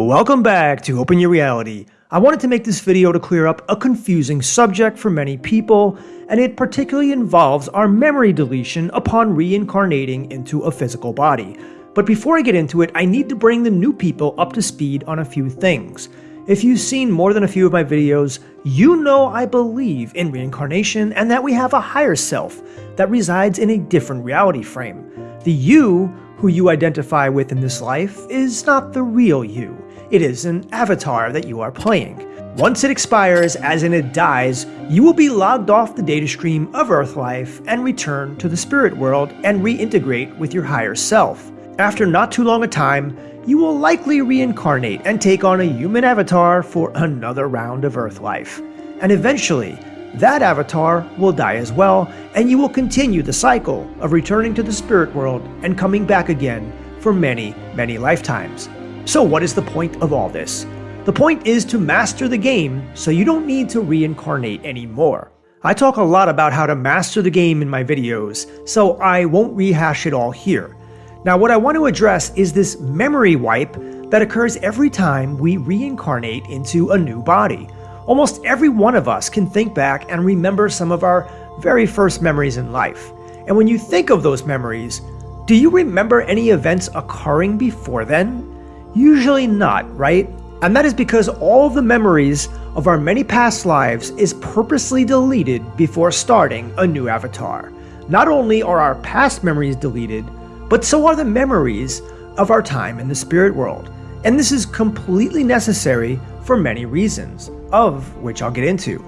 Welcome back to Open Your Reality. I wanted to make this video to clear up a confusing subject for many people, and it particularly involves our memory deletion upon reincarnating into a physical body. But before I get into it, I need to bring the new people up to speed on a few things. If you've seen more than a few of my videos, you know I believe in reincarnation and that we have a higher self that resides in a different reality frame. The you who you identify with in this life is not the real you. It is an avatar that you are playing. Once it expires, as in it dies, you will be logged off the data stream of Earth life and return to the spirit world and reintegrate with your higher self. After not too long a time, you will likely reincarnate and take on a human avatar for another round of Earth life. And eventually, that avatar will die as well, and you will continue the cycle of returning to the spirit world and coming back again for many, many lifetimes. So what is the point of all this? The point is to master the game so you don't need to reincarnate anymore. I talk a lot about how to master the game in my videos, so I won't rehash it all here. Now what I want to address is this memory wipe that occurs every time we reincarnate into a new body. Almost every one of us can think back and remember some of our very first memories in life. And when you think of those memories, do you remember any events occurring before then? Usually not, right? And that is because all the memories of our many past lives is purposely deleted before starting a new avatar. Not only are our past memories deleted, but so are the memories of our time in the spirit world. And this is completely necessary for many reasons, of which I'll get into.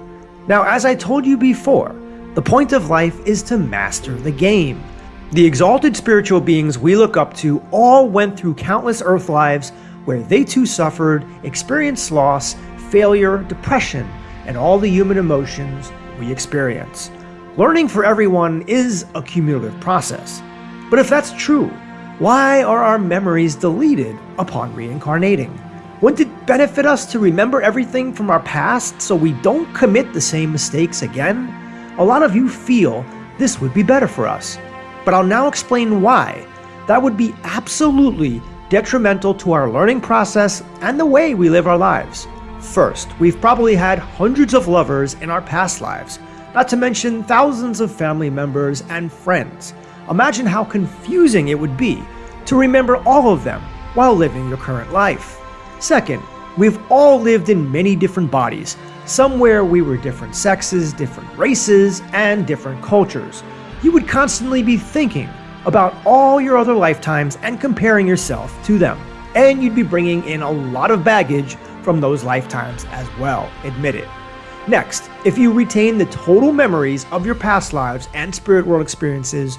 Now, as I told you before, the point of life is to master the game. The exalted spiritual beings we look up to all went through countless earth lives where they too suffered, experienced loss, failure, depression, and all the human emotions we experience. Learning for everyone is a cumulative process. But if that's true, why are our memories deleted upon reincarnating? Wouldn't it benefit us to remember everything from our past so we don't commit the same mistakes again? A lot of you feel this would be better for us but I'll now explain why. That would be absolutely detrimental to our learning process and the way we live our lives. First, we've probably had hundreds of lovers in our past lives, not to mention thousands of family members and friends. Imagine how confusing it would be to remember all of them while living your current life. Second, we've all lived in many different bodies, somewhere we were different sexes, different races, and different cultures you would constantly be thinking about all your other lifetimes and comparing yourself to them. And you'd be bringing in a lot of baggage from those lifetimes as well, admit it. Next, if you retain the total memories of your past lives and spirit world experiences,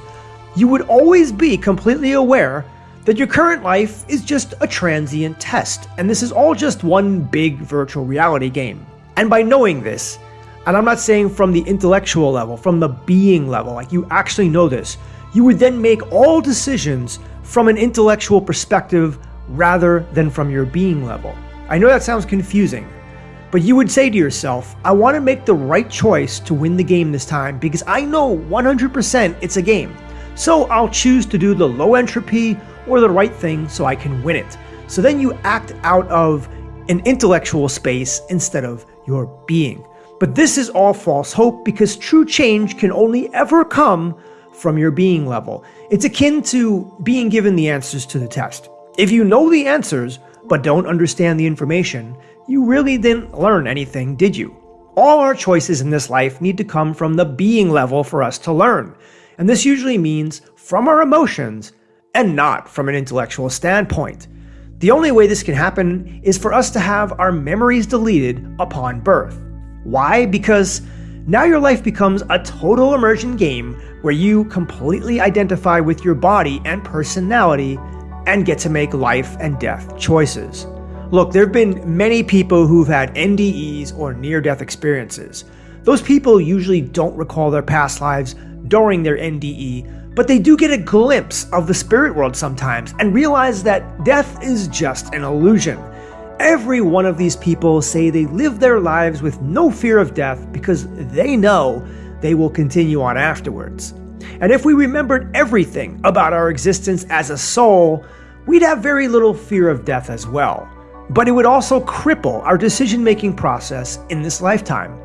you would always be completely aware that your current life is just a transient test, and this is all just one big virtual reality game. And by knowing this, and I'm not saying from the intellectual level, from the being level, like you actually know this. You would then make all decisions from an intellectual perspective rather than from your being level. I know that sounds confusing, but you would say to yourself, I want to make the right choice to win the game this time because I know 100% it's a game. So I'll choose to do the low entropy or the right thing so I can win it. So then you act out of an intellectual space instead of your being. But this is all false hope because true change can only ever come from your being level. It's akin to being given the answers to the test. If you know the answers, but don't understand the information, you really didn't learn anything, did you? All our choices in this life need to come from the being level for us to learn. And this usually means from our emotions and not from an intellectual standpoint. The only way this can happen is for us to have our memories deleted upon birth. Why? Because now your life becomes a total immersion game where you completely identify with your body and personality and get to make life and death choices. Look, there have been many people who've had NDEs or near death experiences. Those people usually don't recall their past lives during their NDE, but they do get a glimpse of the spirit world sometimes and realize that death is just an illusion. Every one of these people say they live their lives with no fear of death because they know they will continue on afterwards. And if we remembered everything about our existence as a soul, we'd have very little fear of death as well. but it would also cripple our decision making process in this lifetime.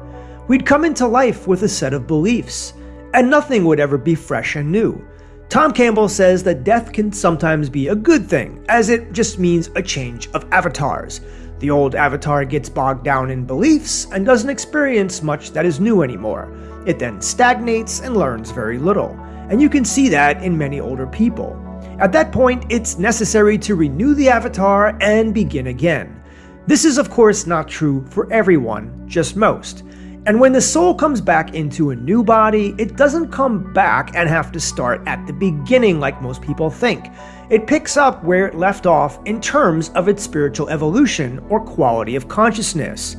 We'd come into life with a set of beliefs, and nothing would ever be fresh and new. Tom Campbell says that death can sometimes be a good thing, as it just means a change of avatars. The old avatar gets bogged down in beliefs and doesn't experience much that is new anymore. It then stagnates and learns very little, and you can see that in many older people. At that point, it's necessary to renew the avatar and begin again. This is, of course, not true for everyone, just most. And when the soul comes back into a new body, it doesn't come back and have to start at the beginning like most people think. It picks up where it left off in terms of its spiritual evolution or quality of consciousness.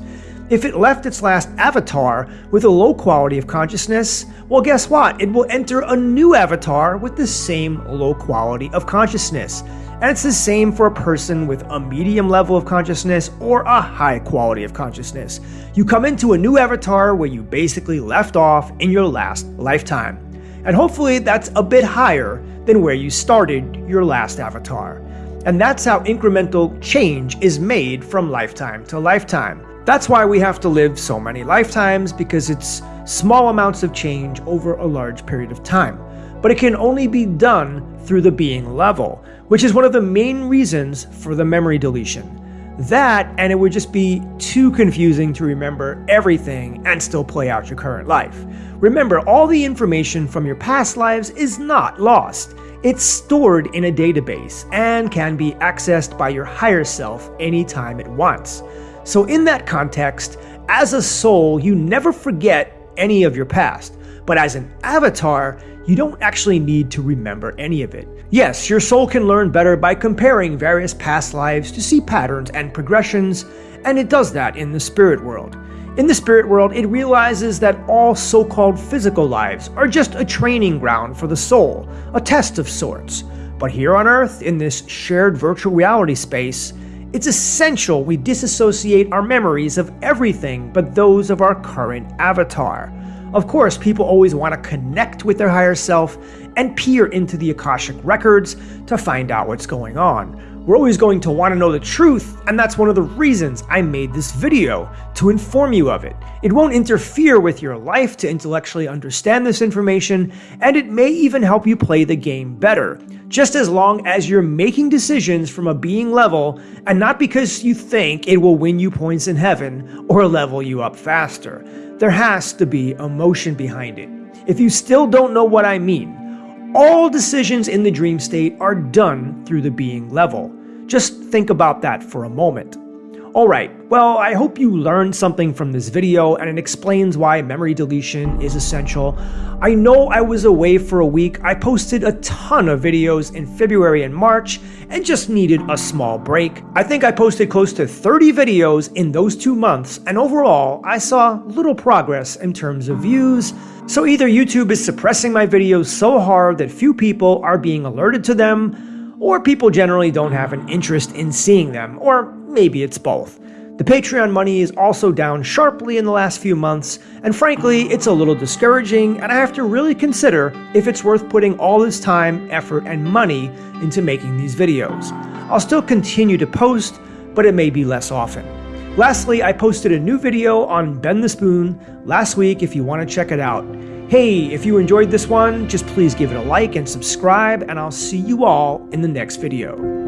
If it left its last avatar with a low quality of consciousness, well, guess what? It will enter a new avatar with the same low quality of consciousness. And it's the same for a person with a medium level of consciousness or a high quality of consciousness. You come into a new avatar where you basically left off in your last lifetime. And hopefully that's a bit higher than where you started your last avatar. And that's how incremental change is made from lifetime to lifetime. That's why we have to live so many lifetimes, because it's small amounts of change over a large period of time. But it can only be done through the being level, which is one of the main reasons for the memory deletion. That, and it would just be too confusing to remember everything and still play out your current life. Remember, all the information from your past lives is not lost. It's stored in a database and can be accessed by your higher self anytime it wants. So, in that context, as a soul, you never forget any of your past, but as an avatar, you don't actually need to remember any of it. Yes, your soul can learn better by comparing various past lives to see patterns and progressions, and it does that in the spirit world. In the spirit world, it realizes that all so called physical lives are just a training ground for the soul, a test of sorts. But here on Earth, in this shared virtual reality space, it's essential we disassociate our memories of everything but those of our current avatar. Of course, people always want to connect with their higher self and peer into the Akashic records to find out what's going on. We're always going to want to know the truth, and that's one of the reasons I made this video, to inform you of it. It won't interfere with your life to intellectually understand this information, and it may even help you play the game better just as long as you're making decisions from a being level and not because you think it will win you points in heaven or level you up faster. There has to be emotion behind it. If you still don't know what I mean, all decisions in the dream state are done through the being level. Just think about that for a moment. Alright, well I hope you learned something from this video and it explains why memory deletion is essential. I know I was away for a week, I posted a ton of videos in February and March and just needed a small break. I think I posted close to 30 videos in those two months and overall I saw little progress in terms of views, so either YouTube is suppressing my videos so hard that few people are being alerted to them, or people generally don't have an interest in seeing them, or Maybe it's both. The Patreon money is also down sharply in the last few months, and frankly, it's a little discouraging, and I have to really consider if it's worth putting all this time, effort, and money into making these videos. I'll still continue to post, but it may be less often. Lastly, I posted a new video on Bend the Spoon last week if you want to check it out. Hey, if you enjoyed this one, just please give it a like and subscribe, and I'll see you all in the next video.